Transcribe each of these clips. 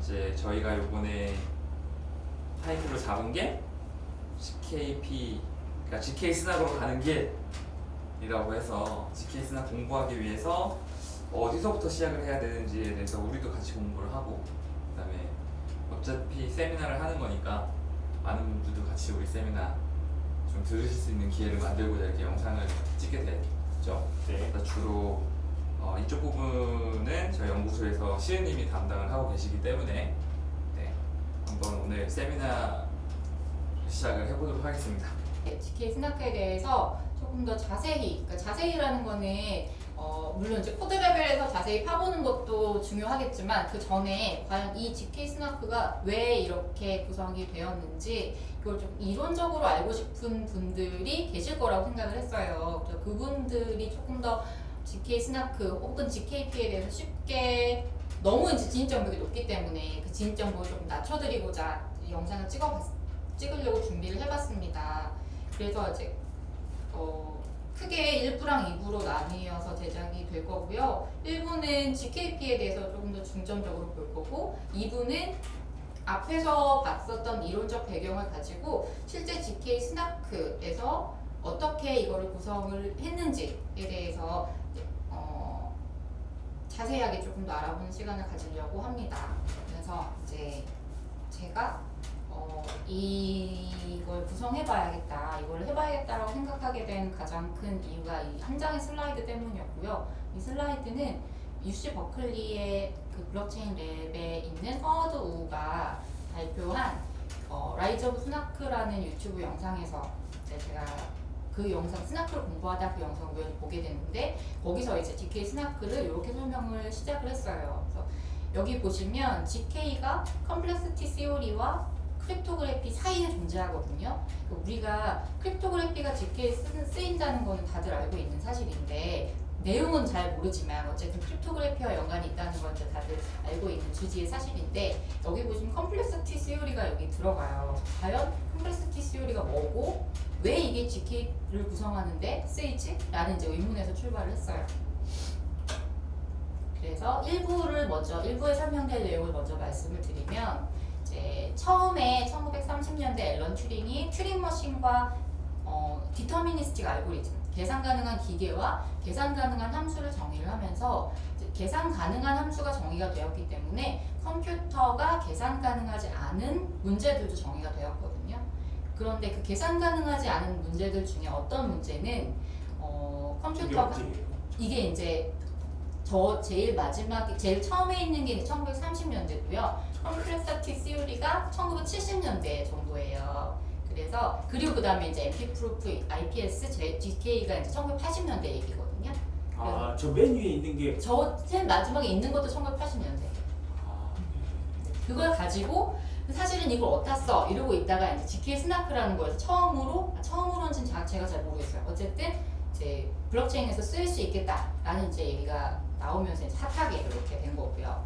이제 저희가 요번에 타이틀로 잡은 게 GKP 그러니까 GK 스낙으로 가는 길이라고 해서 GK 스낙 공부하기 위해서 어디서부터 시작을 해야 되는지에 대해서 우리도 같이 공부를 하고 그다음에 어차피 세미나를 하는 거니까 많은 분들도 같이 우리 세미나 좀 들으실 수 있는 기회를 만들고자 이렇게 영상을 찍게 됐죠. 네. 주로 어, 이쪽 부분은 저희 연구소에서 시은님이 담당을 하고 계시기 때문에 네, 한번 오늘 세미나 시작을 해보도록 하겠습니다. ZK SNARK에 대해서 조금 더 자세히, 그러니까 자세히라는 거는 어, 물론 이제 코드 레벨에서 자세히 파보는 것도 중요하겠지만 그 전에 과연 이 ZK SNARK가 왜 이렇게 구성이 되었는지 그걸 좀 이론적으로 알고 싶은 분들이 계실 거라고 생각을 했어요. 그분들이 조금 더 GK 스나크 혹은 GKP에 대해서 쉽게 너무 이제 진입 장벽이 높기 때문에 그 진입 장벽을 조금 낮춰드리고자 이 영상을 찍어봤, 찍으려고 준비를 해봤습니다. 그래서 이제 어, 크게 1부랑 2부로 나뉘어서 제작이 될 거고요. 1부는 GKP에 대해서 조금 더 중점적으로 볼 거고 2부는 앞에서 봤었던 이론적 배경을 가지고 실제 GK 스나크에서 어떻게 이거를 구성을 했는지에 대해서 어, 자세하게 조금 더 알아보는 시간을 가지려고 합니다. 그래서 이제 제가 어, 이걸 구성해봐야겠다, 이걸 해봐야겠다라고 생각하게 된 가장 큰 이유가 이 한 장의 슬라이드 때문이었고요. 이 슬라이드는 UC 버클리의 그 블록체인 Lab에 있는 Howard Wu가 발표한 어, Rise of SNARK라는 유튜브 영상에서 제가 그 영상 SNARK를 공부하다 그 영상을 보게 됐는데 거기서 이제 ZK SNARK를 이렇게 설명을 시작을 했어요. 그래서 여기 보시면 GK가 컴플렉시티 시오리와 크립토그래피 사이에 존재하거든요. 그러니까 우리가 크립토그래피가 GK에 쓰, 쓰인다는 거는 다들 알고 있는 사실인데 내용은 잘 모르지만 어쨌든 cryptography와 연관이 있다는 건 다들 알고 있는 주지의 사실인데 여기 보시면 complexity theory가 여기 들어가요. 과연 complexity theory가 뭐고 왜 이게 GK를 구성하는데 쓰이지? 라는 이제 의문에서 출발을 했어요. 그래서 1부를 먼저 1부에 설명될 내용을 먼저 말씀을 드리면 이제 처음에 1930년대 앨런 튜링이 튜링 머신과 어, 디터미니스틱 알고리즘 계산 가능한 기계와 계산 가능한 함수를 정의를 하면서 계산 가능한 함수가 정의가 되었기 때문에 컴퓨터가 계산 가능하지 않은 문제들도 정의가 되었거든요. 그런데 그 계산 가능하지 않은 문제들 중에 어떤 문제는 어, 컴퓨터가? 이게 이제 저 제일 마지막 제일 처음에 있는 게 1930년대고요. complexity theory가 1970년대 정도예요. 그래서 그리고 그다음에 이제 NP proof IPS ZK가 이제 1980년대 얘기거든요. 아, 저 맨 위에 있는 게 저 제일 마지막에 있는 것도 1980년대. 아, 그걸 가지고 사실은 이걸 어디다 써 이러고 있다가 이제 GK 스나크라는 거에서 처음으로 아, 처음으로는 자- 제가 잘 모르겠어요. 어쨌든 이제 블록체인에서 쓰일 수 있겠다라는 이제 얘기가 나오면서 이제 핫하게 그렇게 된 거고요.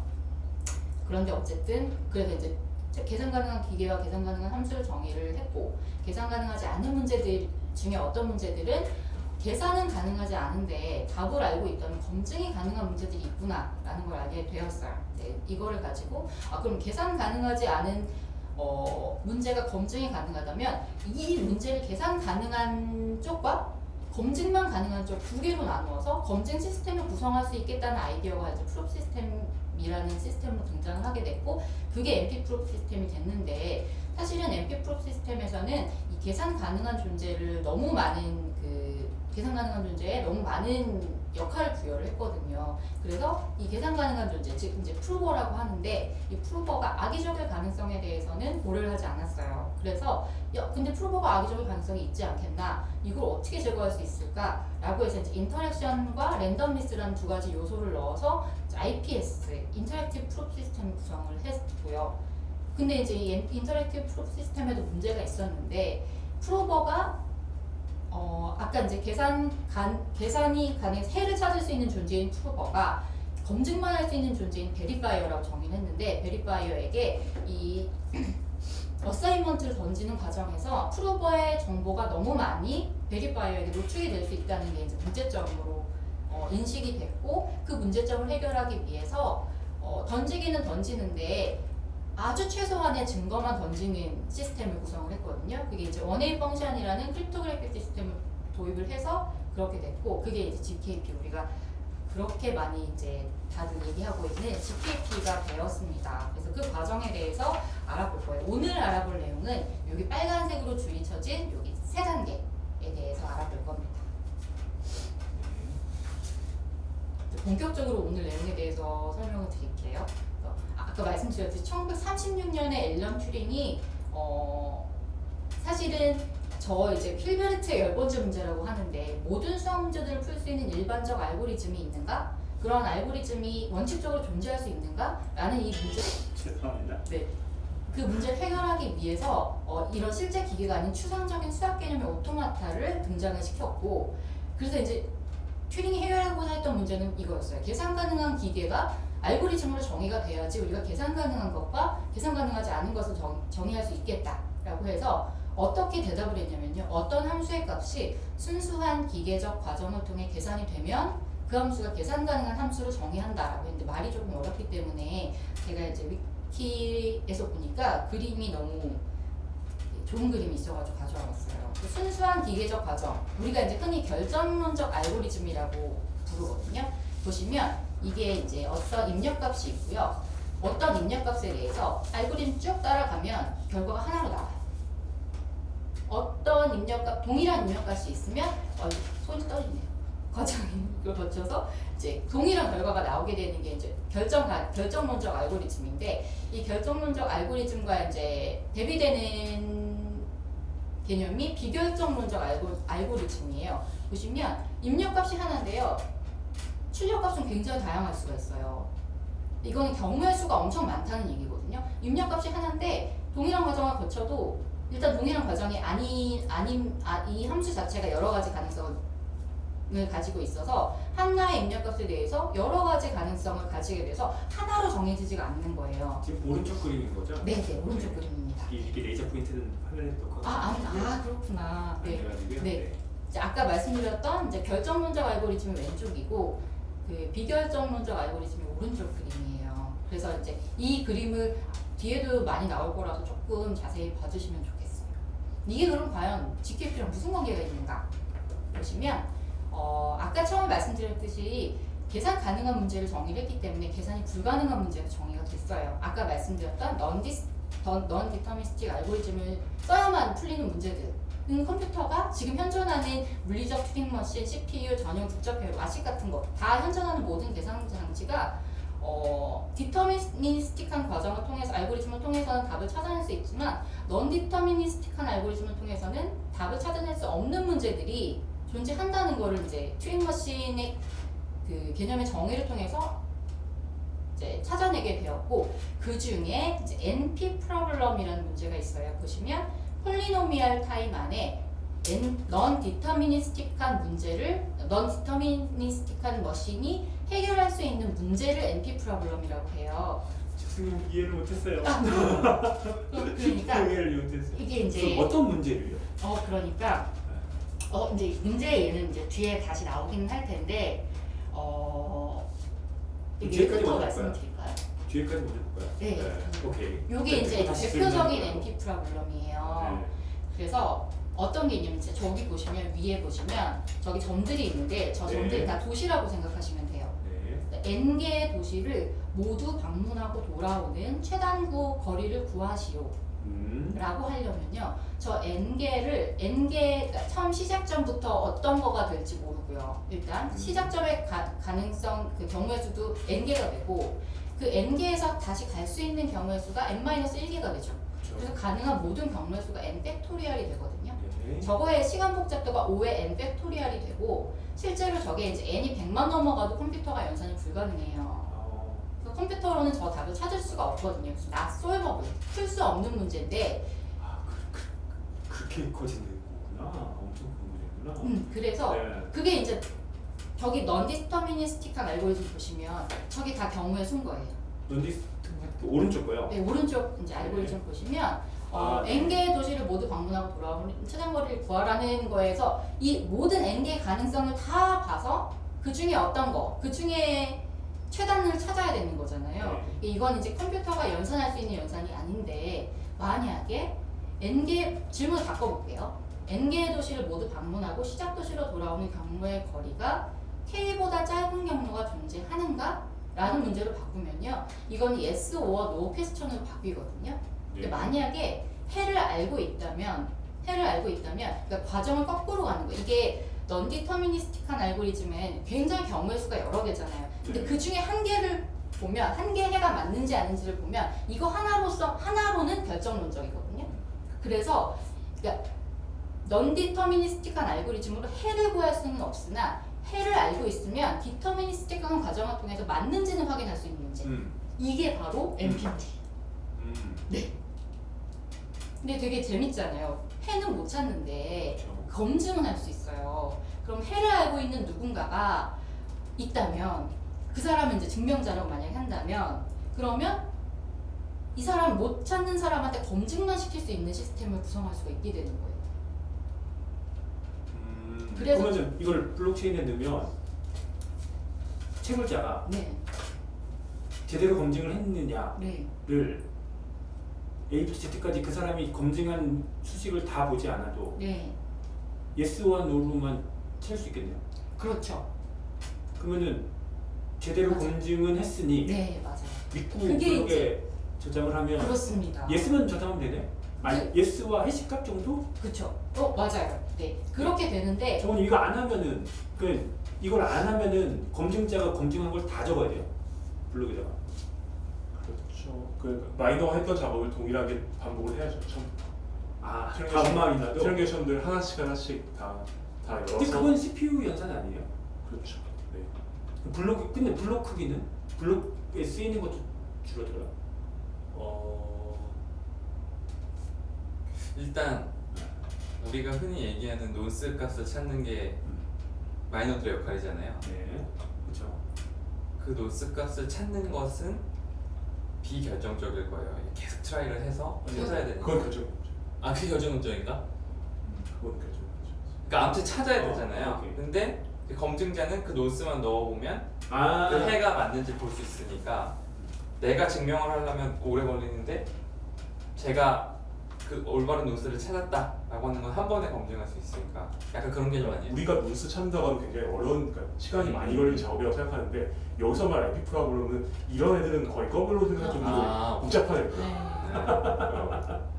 그런데 어쨌든 그래서 이제 계산 가능한 기계와 계산 가능한 함수를 정의를 했고 계산 가능하지 않은 문제들 중에 어떤 문제들은 계산은 가능하지 않은데 답을 알고 있다면 검증이 가능한 문제들이 있구나라는 걸 알게 되었어요. 네, 이거를 가지고 아 그럼 계산 가능하지 않은 어, 문제가 검증이 가능하다면 이 문제를 계산 가능한 쪽과 검증만 가능한 쪽 두 개로 나누어서 검증 시스템을 구성할 수 있겠다는 아이디어가 이제 proof 시스템이라는 시스템으로 등장을 하게 됐고 그게 NP proof 시스템이 됐는데 사실은 NP proof 시스템에서는 이 계산 가능한 존재를 너무 많은 그 계산 가능한 존재에 너무 많은 역할을 부여를 했거든요. 그래서 이 계산 가능한 존재, 즉 이제 prover라고 하는데 이 prover가 악의적일 가능성에 대해서는 고려를 하지 않았어요. 그래서 야, 근데 prover가 악의적일 가능성이 있지 않겠나? 이걸 어떻게 제거할 수 있을까? 라고 해서 이제 interaction과 randomness라는 두 가지 요소를 넣어서 IPS, interactive proof 시스템을 구성을 했고요. 근데 이제 이 interactive proof 시스템에도 문제가 있었는데 prover가 어, 아까 이제 계산 간, 계산이 가능 해를 찾을 수 있는 존재인 prover가 검증만 할 수 있는 존재인 verifier라고 정의를 했는데 verifier에게 이 assignment를 던지는 과정에서 prover의 정보가 너무 많이 verifier에게 노출이 될 수 있다는 게 이제 문제점으로 어, 인식이 됐고 그 문제점을 해결하기 위해서 어, 던지기는 던지는데 아주 최소한의 증거만 던지는 시스템을 구성을 했거든요. 그게 이제 one-way function이라는 cryptographic 시스템을 도입을 해서 그렇게 됐고 그게 이제 GKP 우리가 그렇게 많이 이제 다들 얘기하고 있는 GKP가 되었습니다. 그래서 그 과정에 대해서 알아볼 거예요. 오늘 알아볼 내용은 여기 빨간색으로 줄이 쳐진 여기 세 단계에 대해서 알아볼 겁니다. 이제 본격적으로 오늘 내용에 대해서 설명을 드릴게요. 아까 말씀드렸듯이 1936년에 앨런 튜링이 어 사실은 저 이제 힐베르트의 열 번째 문제라고 하는데 모든 수학 문제들을 풀 수 있는 일반적 알고리즘이 있는가? 그런 알고리즘이 원칙적으로 존재할 수 있는가? 라는 이 문제 죄송합니다. 네. 그 문제를 해결하기 위해서 어, 이런 실제 기계가 아닌 추상적인 수학 개념의 오토마타를 등장을 시켰고 그래서 이제 튜링이 해결하고자 했던 문제는 이거였어요. 계산 가능한 기계가 알고리즘으로 정의가 돼야지 우리가 계산 가능한 것과 계산 가능하지 않은 것을 정, 정의할 수 있겠다라고 해서 어떻게 대답을 했냐면요. 어떤 함수의 값이 순수한 기계적 과정을 통해 계산이 되면 그 함수가 계산 가능한 함수로 정의한다라고 했는데 말이 조금 어렵기 때문에 제가 이제 위키에서 보니까 그림이 너무 좋은 그림이 있어가지고 가져와봤어요. 그 순수한 기계적 과정, 우리가 이제 흔히 결정론적 알고리즘이라고 부르거든요. 보시면 이게 이제 어떤 입력값이 있고요. 어떤 입력값에 대해서 알고리즘 쭉 따라가면 결과가 하나로 나와요. 어떤 입력값, 동일한 입력값이 있으면 어, 손이 떨리네요. 과정을 거쳐서 이제 동일한 결과가 나오게 되는 게 이제 결정 결정론적 알고리즘인데 이 결정론적 알고리즘과 이제 대비되는 개념이 비결정론적 알고, 알고리즘이에요. 보시면 입력값이 하나인데요. 출력값은 굉장히 다양할 수가 있어요. 이거는 경우의 수가 엄청 많다는 얘기거든요. 입력값이 하나인데 동일한 과정을 거쳐도 일단 동일한 과정이 아닌 아닌 아, 이 함수 자체가 여러 가지 가능성을 가지고 있어서 하나의 입력값에 대해서 여러 가지 가능성을 가지게 돼서 하나로 정해지지가 않는 거예요. 지금 오른쪽 그림인 거죠? 네, 네, 오른쪽 그림입니다. 이- 이게 레이저 포인트는 화면에 넣고 아, 아, 아 그렇구나. 네. 네. 이제 아까 말씀드렸던 이제 결정론적 알고리즘이 왼쪽이고 그 비결정론적 알고리즘이 오른쪽 그림이에요. 그래서 이제 이 그림을 뒤에도 많이 나올 거라서 조금 자세히 봐주시면 좋겠어요. 이게 그럼 과연 GKP랑 무슨 관계가 있는가? 보시면 어, 아까 처음에 말씀드렸듯이 계산 가능한 문제를 정의를 했기 때문에 계산이 불가능한 문제가 정의가 됐어요. 아까 말씀드렸던 non-dis- non-deterministic 알고리즘을 써야만 풀리는 문제들. 은 컴퓨터가 지금 현존하는 물리적 튜링 머신, CPU, 전용 국적 회로, 아식 같은 거 다 현존하는 모든 계산 장치가 어, deterministic한 과정을 통해서 알고리즘을 통해서는 답을 찾아낼 수 있지만 non-deterministic한 알고리즘을 통해서는 답을 찾아낼 수 없는 문제들이 존재한다는 거를 이제 튜링 machine의 그 개념의 정의를 통해서 이제 찾아내게 되었고 그 중에 이제 NP problem이라는 문제가 있어요. 보시면 polynomial time 안에 non-deterministic한 문제를 non-deterministic한 machine이 해결할 수 있는 문제를 NP problem이라고 해요. 죄송해요 이해를 못했어요. 그러니까 이해를 못했어요. 이게 이제 어떤 문제를요? 어 그러니까 어 이제 문제 얘는 이제 뒤에 다시 나오긴 할 텐데 어 뒤에까지 더 먼저 볼까요? 말씀 드릴까요? 뒤에까지 먼저 볼까요? 네. 오케이. 요게 이제 네, 다시 대표적인. NP 프로블럼이에요. 네. 그래서 어떤 개념인지 저기 보시면 위에 보시면 저기 점들이 있는데 저 점들이 네. 다 도시라고 생각하시면 돼요. 네. n 개의 도시를 모두 방문하고 돌아오는 최단 거리를 구하시오. 음. 라고 하려면요. 저 n 개를 n 개 그러니까 처음 시작점부터 어떤 거가 될지 모르고요. 일단 음. 시작점의 가, 가능성 그 경우의 수도 n 개가 되고 그 n 개에서 다시 갈 수 있는 경우의 수가 n-1개가 되죠. 그렇죠. 그래서 가능한 모든 경우의 수가 n 팩토리얼이 되거든요. 네. 저거의 시간 복잡도가 5의 n 팩토리얼이 되고 실제로 저게 이제 n이 100만 넘어가도 컴퓨터가 연산이 불가능해요. 컴퓨터로는 저 답을 찾을 수가 없거든요. 그래서 not solvable, 풀수 없는 문제인데 아, 그, 그, 그렇게 커지는 거구나. 엄청 큰 문제구나. 음, 그래서 네. 그게 이제 저기 non-deterministic한 알고리즘 보시면 저기 다 경우의 수인 거예요. 넌디 오른쪽 거요. 네, 오른쪽 이제 알고리즘 보시면 어, 아, 네. n 개의 도시를 모두 방문하고 돌아오는 최단거리를 구하라는 거에서 이 모든 n 개의 가능성을 다 봐서 그 중에 어떤 거, 그 중에 최단을 찾아야 되는 거잖아요. 네. 이건 이제 컴퓨터가 연산할 수 있는 연산이 아닌데 만약에 n개 질문을 바꿔볼게요. n개의 도시를 모두 방문하고 시작 도시로 돌아오는 경로의 거리가 k보다 짧은 경로가 존재하는가? 라는 문제로 바꾸면요. 이건 yes or no 퀘스천으로 바뀌거든요. 근데 네. 만약에 해를 알고 있다면 해를 알고 있다면 그러니까 과정을 거꾸로 가는 거예요. 이게 넌디터미니스틱한 알고리즘은 굉장히 경우의 수가 여러 개잖아요. 근데 네. 그 중에 한 개를 보면 한 개 해가 맞는지 아닌지를 보면 이거 하나로서 하나로는 결정론적이거든요. 그래서 그러니까 넌디터미니스틱한 알고리즘으로 해를 구할 수는 없으나 해를 알고 있으면 디터미니스틱한 과정을 통해서 맞는지는 확인할 수 있는 문제. 음. 이게 바로 MPT. 음. 근데 되게 재밌잖아요. 해는 못 찾는데 그렇죠. 검증은 할 수 있어요. 그럼 해를 알고 있는 누군가가 있다면 그 사람을 이제 증명자라고 만약에 한다면 그러면 이 사람 못 찾는 사람한테 검증만 시킬 수 있는 시스템을 구성할 수가 있게 되는 거예요. 음. 그래서- 그러면 이걸 블록체인에 넣으면 채굴자가 네, 제대로 검증을 했느냐를 네, A부터 Z까지 그 사람이 검증한 수식을 다 보지 않아도 네, yes와 no로만 찾을 수 있겠네요. 그렇죠. 그러면은 제대로 맞아요. 검증은 했으니 네, 맞아요. 믿고 그게 저장을 하면 그렇습니다. yes만 저장하면 되네? 아니 네. yes와 hash값 정도? 그렇죠. 어, 맞아요. 네, 그렇게 되는데 저건 이거 안 하면은 그 이걸 안 하면은 검증자가 검증한 걸 다 적어야 돼요 블록에다가 그렇죠. 그 miner가 했던 작업을 동일하게 반복을 해야죠. 처음부터. 아 transaction- 다음 miner도 transaction들 하나씩 하나씩 다, 다 열어서. 근데 그건 CPU 연산 아니에요? 그렇죠. 네. 블록 근데 블록 크기는 블록에 쓰이는 것도 줄어들어요. 어, 일단 우리가 흔히 얘기하는 nonce 값을 찾는 게 miner들의 역할이잖아요. 네, 그렇죠. 그 nonce 값을 찾는 것은 비결정적일 거예요. 계속 try를 해서 찾아야 되는. 그건 결정. 아, 그게 결정적인가? 그건 결정. 그러니까 아무튼 찾아야 어, 되잖아요. 오케이. 근데 그 검증자는 그 nonce만 넣어보면 아, 그 해가 맞는지 볼 수 있으니까 내가 증명을 하려면 오래 걸리는데 제가 그 올바른 nonce를 찾았다라고 하는 건 한 번에 검증할 수 있으니까 약간 그런 개념 아니에요? 우리가 nonce 찾는다고 하면 굉장히 어려운, 그러니까 시간이 음. 많이 걸리는 작업이라고 생각하는데 여기서 말 에피 프로그램은 이런 애들은 거의 거꾸로 생각할 정도로 아, 복잡한 애들. 네.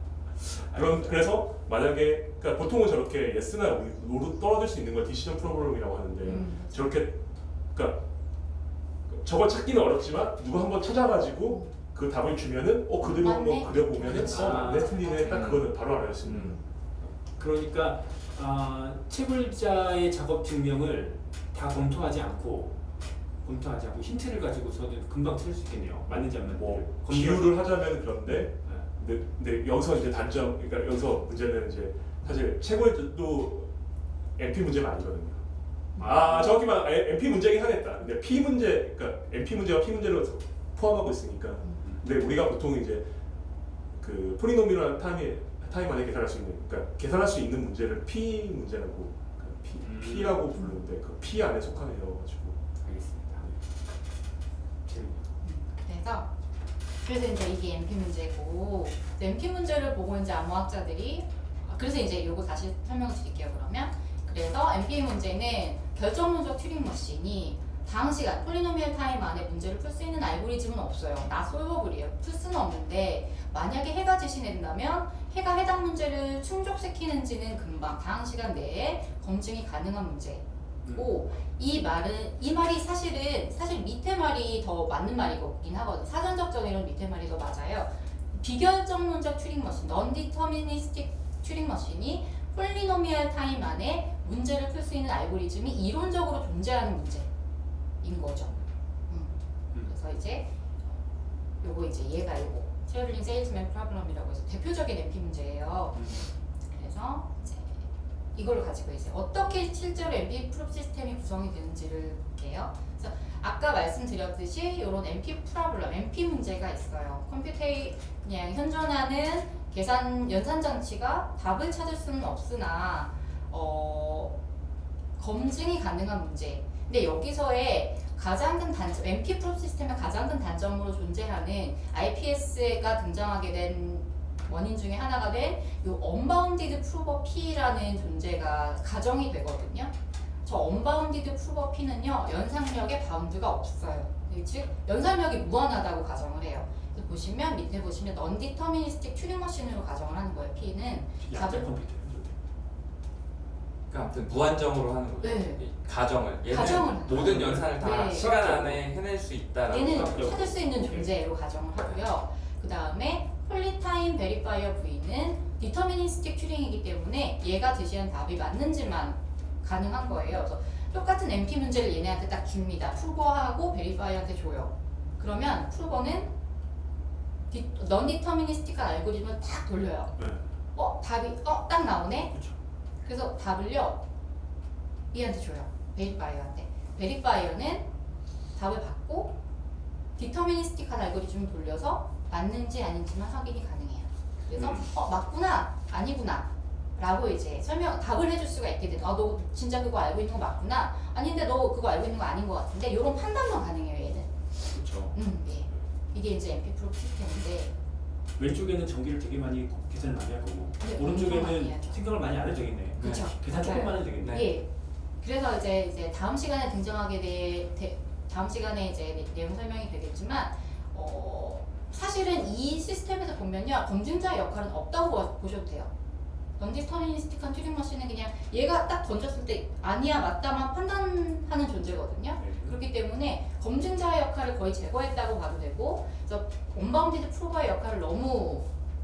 그런 그래서 만약에 그러니까 보통은 저렇게 예스나 노로 떨어질 수 있는 걸 디시전 프로그램이라고 하는데 음. 저렇게 그러니까 저걸 찾기는 어렵지만 누가 한번 찾아가지고 그 답을 주면은 어 그대로 맞네. 한번 그려보면은. 어 맞네 틀리네 딱. 그거는 바로 알아낼 수 있는 음. 그러니까 아, 채굴자의 작업 증명을 다 검토하지 않고 검토하지 않고 힌트를 가지고서는 금방 찾을 수 있겠네요. 맞는지 안 맞는지. 뭐 비유를 하자면 그런데 네. 근데, 근데 여기서 이제 단점 그러니까 여기서 문제는 이제 사실 채굴도 NP 문제가 아니거든요. 아 정확히 말 NP 문제긴 하겠다. 근데 P 문제 그러니까 NP 문제와 P 문제를 포함하고 있으니까. 근데 우리가 보통 이제 그 polynomial time에 time 안에 계산할 수 있는 그러니까 계산할 수 있는 문제를 P 문제라고 그 P, 음. P라고 부르는데 그 P 안에 속한 애여가지고 알겠습니다. 재밌네요. 그래서 그래서 이제 이게 NP 문제고 NP 문제를 보고 이제 암호학자들이 아, 그래서 이제 요거 다시 설명을 드릴게요 그러면 그래서 NP 문제는 결정론적 튜링 machine이 다항시간 polynomial time 안에 문제를 풀 수 있는 알고리즘은 없어요. not solvable이에요. 풀 수는 없는데 만약에 해가 제시된다면 해가 해당 문제를 충족시키는지는 금방 다항시간 내에 검증이 가능한 문제 고 이 말은 이 말이 사실은 사실 밑에 말이 더 맞는 말이긴 하거든. 사전적 정의론 밑에 말이 더 맞아요. 비결정론적 튜링 machine, non-deterministic 튜링 machine이 polynomial time 안에 문제를 풀 수 있는 알고리즘이 이론적으로 존재하는 문제인 거죠. 음. 음. 그래서 이제 요거 이제 얘가 요거 traveling salesman problem이라고 해서 대표적인 NP 문제예요. 그래서 이제 이걸 가지고 이제 어떻게 실제로 NP proof 시스템이 구성이 되는지를 볼게요. 그래서 아까 말씀드렸듯이 이런 NP problem, NP 문제가 있어요. 컴퓨터에 그냥 현존하는 계산 연산 장치가 답을 찾을 수는 없으나 어, 검증이 가능한 문제. 근데 여기서의 가장 큰 단점, NP proof 시스템의 가장 큰 단점으로 존재하는 IPS가 등장하게 된 원인 중에 하나가 된 이 unbounded prover P라는 존재가 가정이 되거든요. 저 언바운디드 프로버 P는요 연상력에 바운드가 없어요. 즉 연산력이 무한하다고 가정을 해요. 그래서 보시면 밑에 보시면 non-deterministic Turing machine으로 가정을 하는 거예요. P는 양자 컴퓨터. 그러니까 아무튼 무한정으로 하는 거죠. 네. 이 가정을 가정을 모든 연산을 다 네. 시간 안에 해낼 수 있다라고 얘는. 찾을 수 있는 존재로 가정을 하고요. 그 다음에 폴리타임 베리파이어 V는 디터미니스틱 튜링이기 때문에 얘가 제시한 답이 맞는지만 가능한 거예요. 그래서 똑같은 NP 문제를 얘네한테 딱 줍니다. prover하고 verifier한테 줘요. 그러면 prover는 non-deterministic한 알고리즘을 딱 돌려요. 네. 어 답이 어 딱 나오네. 그렇죠. 그래서 답을요 얘한테 줘요 verifier한테 verifier는 답을 받고 deterministic한 알고리즘을 돌려서 맞는지 아닌지만 확인이 가능해요 그래서 음. 어 맞구나 아니구나 라고 이제 설명 답을 해줄 수가 있게 돼요 아 너 진짜 그거 알고 있는 거 맞구나 아닌데 너 그거 알고 있는 거 아닌 거 같은데 이런 판단만 가능해요 얘는 그렇죠. 음, 예. 이게 이제 NP proof 시스템인데 왼쪽에는 전기를 되게 많이 계산을 많이 할 거고 네, 오른쪽에는. 생각을 많이 안 해도 되겠네. 그쵸 계산. 조금만 해도 되겠네. 예. 그래서 이제 이제 다음 시간에 등장하게 돼 돼- 다음 시간에 이제 내- 내용 설명이 되겠지만 어 사실은 이 시스템에서 보면요 검증자의 역할은 없다고 보- 보셔도 돼요. 넌디터미니스틱한 튜링 머신은 그냥 얘가 딱 던졌을 때 아니야 맞다만 판단하는 존재거든요. 네. 그렇기 때문에 검증자의 역할을 거의 제거했다고 봐도 되고 그래서 온바운디드 프로버의 역할을 너무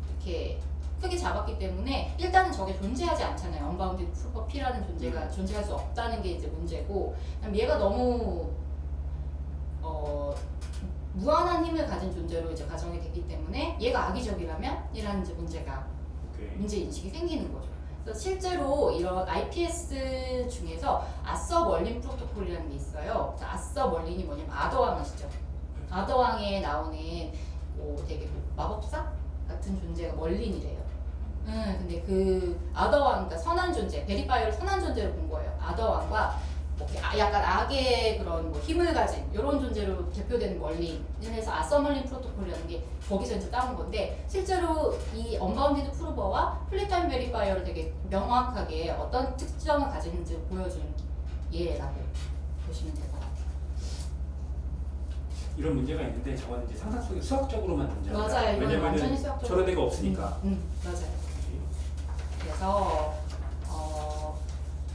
이렇게 크게 잡았기 때문에 일단은 저게 존재하지 않잖아요. 언바운디드 프로버 P라는 존재가 존재할 수 없다는 게 이제 문제고 얘가 너무 어 무한한 힘을 가진 존재로 이제 가정이 됐기 때문에 얘가 악의적이라면 이라는 이제 문제가 오케이. 문제 인식이 생기는 거죠. 그래서 실제로 이런 IPS 중에서 아서 멀린 프로토콜이라는 게 있어요. 아서 멀린이 뭐냐면 아더왕 아시죠? 아더왕에 나오는 뭐 되게 뭐 마법사 같은 존재가 멀린이래요. 음, 근데 그 아더왕, 그러니까 선한 존재, verifier를 선한 존재로 본 거예요. 아더왕과 약간 악의 그런 뭐 힘을 가진 이런 존재로 대표되는 멀린. 그래서 아서멀린 프로토콜이라는 게 거기서 이제 따온 건데 실제로 이 unbounded prover와 poly-time verifier를 되게 명확하게 어떤 특성을 가지는지 보여준 예라고 보시면 될 것 같아요. 이런 문제가 있는데 저건 이제 상상 속에 수학적으로만 존재한다. 맞아요. 수학적으로. 저런 애가 없으니까. 음, 음, 맞아요. 그래서 어,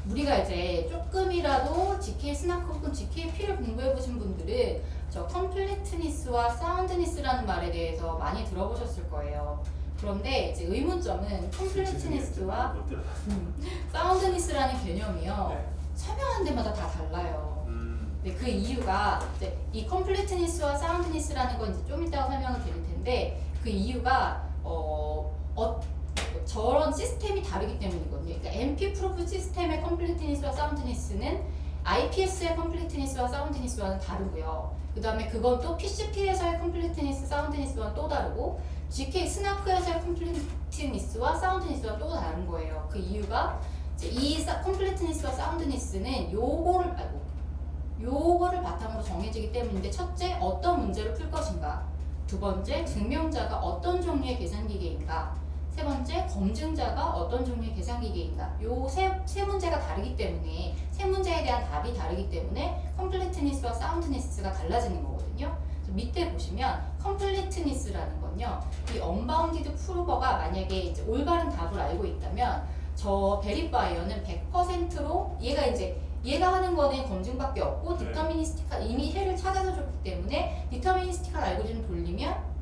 우리가 이제 조금이라도 ZK SNARK 혹은 ZKP를 공부해 보신 분들은 저 completeness와 soundness라는 말에 대해서 많이 들어보셨을 거예요. 그런데 이제 의문점은 completeness와 못 들어. 음, soundness라는 개념이요 네. 설명하는 데마다 다 달라요. 음. 네, 그 이유가 이제 이 completeness와 soundness라는 건 이제 좀 이따가 설명을 드릴 텐데 그 이유가 어, 어 저런 시스템이 다르기 때문이거든요. 그러니까 MP 프로프 시스템의 컴플리트니스와 사운드니스는 IPS의 completeness와 soundness와는 다르고요. 그 다음에 그건 또 PCP에서의 completeness, soundness와는 또 다르고 GK 스나크에서의 컴플리트니스와 사운드니스와 또 다른 거예요. 그 이유가 이 사- completeness와 soundness는 요거를 아이고 요거를 바탕으로 정해지기 때문인데 첫째 어떤 문제를 풀 것인가 두 번째 증명자가 어떤 종류의 계산기계인가 세 번째 검증자가 어떤 종류의 계산기계인가 요세 세 문제가 다르기 때문에 세 문제에 대한 답이 다르기 때문에 completeness와 soundness가 달라지는 거거든요 밑에 보시면 completeness라는 건요 이 unbounded prover가 만약에 이제 올바른 답을 알고 있다면 저 verifier는 100%로 얘가 이제 얘가 하는 거는 검증밖에 없고 네. deterministic한 이미 해를 찾아서 줬기 때문에 deterministic한 알고리즘 돌리면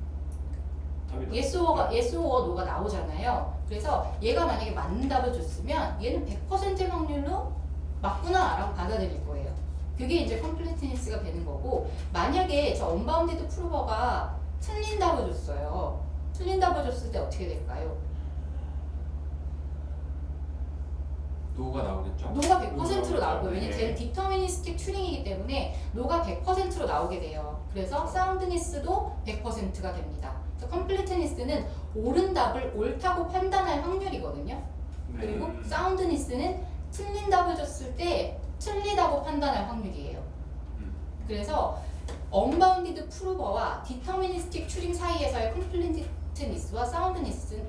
답이 yes or가 yes or no가 나오잖아요. 그래서 얘가 만약에 맞는 답을 줬으면 얘는 100%의 확률로 맞구나라고 받아들일 거예요. 그게 이제 completeness가 되는 거고 만약에 저 unbounded prover가 틀린 답을 줬어요. 틀린 답을 줬을 때 어떻게 될까요? no가 나오겠죠. no가 100%로 나오고 네. 왜냐면 쟤는 deterministic Turing이기 때문에 no가 100%로 나오게 돼요. 그래서 soundness도 100%가 됩니다. 그래서 completeness는 옳은 답을 옳다고 판단할 확률이거든요. 그리고 음. soundness는 틀린 답을 줬을 때 틀리다고 판단할 확률이에요. 그래서 unbounded prover와 deterministic Turing 사이에서의 completeness와 soundness,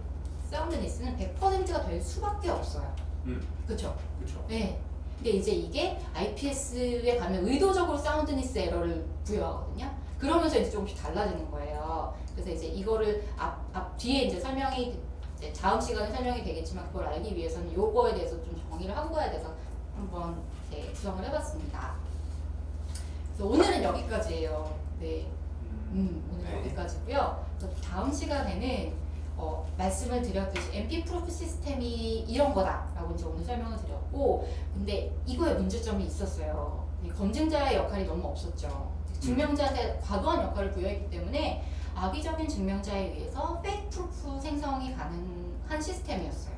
soundness는 100%가 될 수밖에 없어요. 음. 그렇죠? 그렇죠. 네. 근데 이제 이게 IPS에 가면 의도적으로 soundness error를 부여하거든요. 그러면서 이제 조금씩 달라지는 거예요. 그래서 이제 이거를 앞, 앞 뒤에 이제 설명이 이제 다음 시간에 설명이 되겠지만 그걸 알기 위해서는 요거에 대해서 좀 정의를 하고 가야 돼서 한번 이제 구성을 해봤습니다. 그래서 오늘은 여기까지예요. 네. 음, 오늘 네. 여기까지고요. 다음 시간에는 어, 말씀을 드렸듯이 MP 프로프 시스템이 이런 거다라고 이제 오늘 설명을 드렸고, 근데 이거에 문제점이 있었어요. 이 검증자의 역할이 너무 없었죠. 증명자한테 과도한 역할을 부여했기 때문에 악의적인 증명자에 의해서 fake proof 생성이 가능한 시스템이었어요.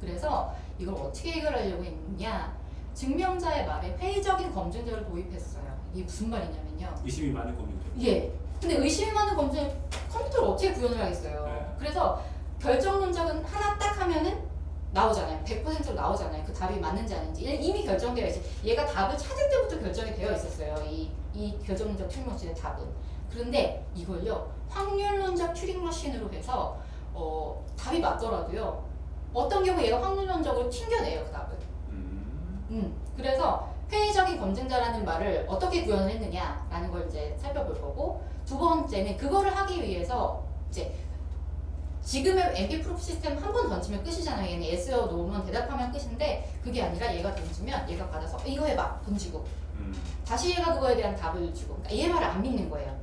그래서 이걸 어떻게 해결하려고 했느냐? 증명자의 말에 회의적인 검증자를 도입했어요. 이게 무슨 말이냐면요. 의심이 많은 겁니다. 예. 근데 의심이 많은 검증 컴퓨터를 어떻게 구현을 하겠어요. 네. 그래서 결정 문장은 하나 딱 하면은 나오잖아요. 100%로 나오잖아요. 그 답이 맞는지 아닌지 이미 결정되어 있어요. 얘가 답을 찾을 때부터 결정이 되어 있었어요. 이, 이 결정 문장 Turing machine의 답은. 그런데 이걸요 확률론적 튜링 machine으로 해서 어, 답이 맞더라도요 어떤 경우 얘가 확률론적으로 튕겨내요 그 답을. 음. 음, 그래서 회의적인 검증자라는 말을 어떻게 구현을 했느냐라는 걸 이제 살펴볼 거고 두 번째는 그거를 하기 위해서 이제 지금의 NP proof 시스템 한 번 던지면 끝이잖아요. 얘는 yes or no면 대답하면 끝인데 그게 아니라 얘가 던지면 얘가 받아서 이거 해봐 던지고 음. 다시 얘가 그거에 대한 답을 주고 그러니까 얘 말을 안 믿는 거예요.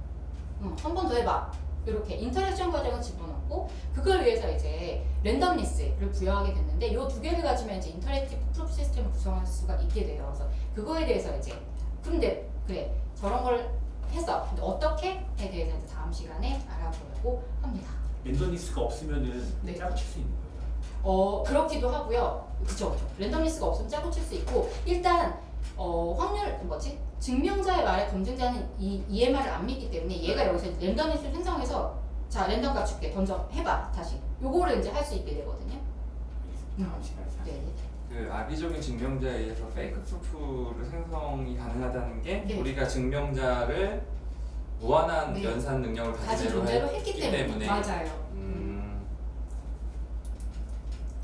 응, 한번 더 해봐. 이렇게 interaction 과정을 집어넣고 그걸 위해서 이제 randomness를 부여하게 됐는데 이 두 개를 가지면 이제 interactive proof 시스템을 구성할 수가 있게 돼요. 그래서 그거에 대해서 이제 그런데 그래 저런 걸 했어. 근데 어떻게에 대해서 이제 다음 시간에 알아보려고 합니다. randomness가 없으면은 네. 짜고 칠 수 있는 거예요. 어 그렇기도 하고요. 그쵸 그쵸. randomness가 없으면 짜고 칠 수 있고 일단 어 확률 뭐지 증명자의 말에 검증자는 이 얘 말을 안 믿기 때문에 얘가 여기서 randomness를 생성해서 자 랜덤 값 줄게 던져 해봐 다시 요거를 이제 할 수 있게 되거든요. 시간에 네. 그 악의적인 증명자에 의해서 fake proof를 생성이 가능하다는 게 네. 우리가 증명자를 무한한 네. 연산 능력을 가진 존재로 했기 때문에, 때문에 맞아요. 음,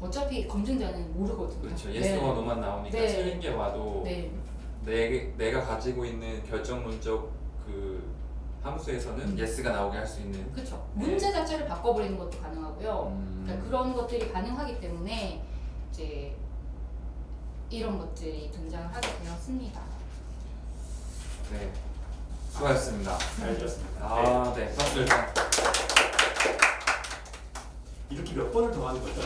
어차피 검증자는 모르거든요. 그렇죠. 네. yes와 no만 나오니까 네. 틀린 게 와도 네. 내, 내가 가지고 있는 결정론적 그 함수에서는 음. yes가 나오게 할 수 있는 그렇죠. 네. 문제 자체를 바꿔버리는 것도 가능하고요. 음, 그러니까 그런 것들이 가능하기 때문에 이제 이런 것들이 등장하게 되었습니다. 네 수고하셨습니다. 잘 들었습니다. 네. 아, 네. 박수 일단. 이렇게 몇 번을 더 하는 거죠?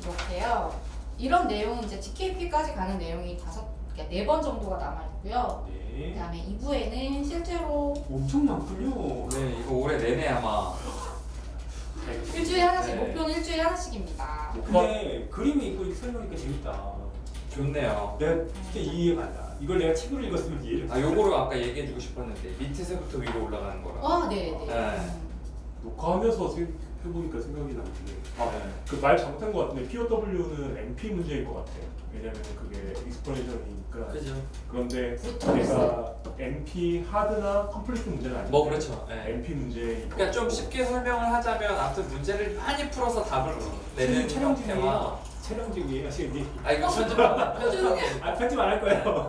이렇게요. 이런 내용은 이제 GKP까지 가는 내용이 다섯, 그러니까 네 번 정도가 남아 있고요. 네. 그 다음에 2부에는 실제로 엄청 많군요. 네, 이거 올해 내내 아마 일주일에 하나씩 네. 목표는 일주일에 하나씩입니다. 근데 그림이 있고 설명하니까 재밌다. 좋네요. 내가 진짜 이해가 안 가. 이걸 내가 책으로 읽었으면 이해를. 아, 요거를 아까 얘기해주고 싶었는데 밑에서부터 위로 올라가는 거라. 아, 네, 네. 네. 녹화하면서 생각 해보니까 생각이 나는데 아, 네. 그말 잘못한 것 같은데 POW는 MP 문제일 것 같아요. 왜냐면 그게 익스퍼레이션이니까. 그죠. 그런데. 내가 MP 하드나 컴플리트 문제는 아닌데 뭐 그렇죠. 네. MP 문제. 그러니까 좀 쉽게 설명을 하자면 아무튼 문제를 많이 풀어서 답을 내는 촬영 중에 형태와 촬영 중에 하시는데 아 이거 편집 안아 편집 안 할 거예요.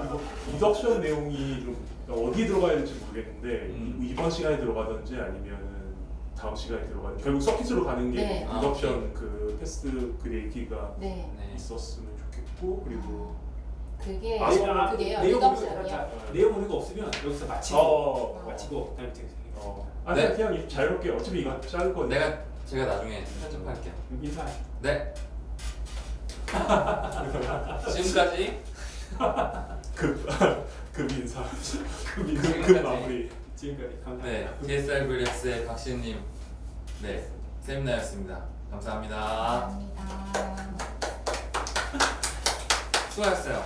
그리고 reduction 내용이 좀 어디 들어가야 될지 모르겠는데 음. 이- 이번 시간에 들어가든지 아니면 다음 시간에 들어가든지 결국 circuit으로 가는 게 네. 아, reduction 그 테스트 그 얘기가 네. 네. 있었으면 좋겠고 그리고 그게 아, 내용- 그게요. 내용 reduction이요. 우리가 내용 우리가 없으면 여기서 마치고 어, 마치고 그다음에 이제 어. 아 네. 그냥 자유롭게 어차피 이거 자를 건데 내가 제가 나중에 편집할게요. 인사. 네. 지금까지 급, 급 인사 급, 인사, 급 지금까지. 마무리 지금까지 감사합니다. 네 DSR 블랙스의 박신님 네 세미나였습니다. 감사합니다. 감사합니다. 수고하셨어요.